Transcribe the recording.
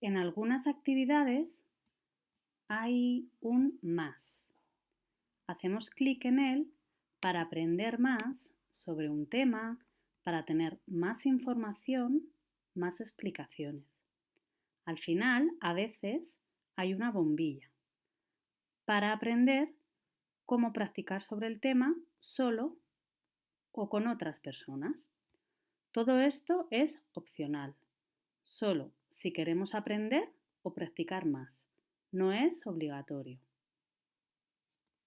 En algunas actividades hay un más. Hacemos clic en él para aprender más sobre un tema, para tener más información, más explicaciones. Al final, a veces, hay una bombilla para aprender cómo practicar sobre el tema solo o con otras personas. Todo esto es opcional, solo si queremos aprender o practicar más. No es obligatorio.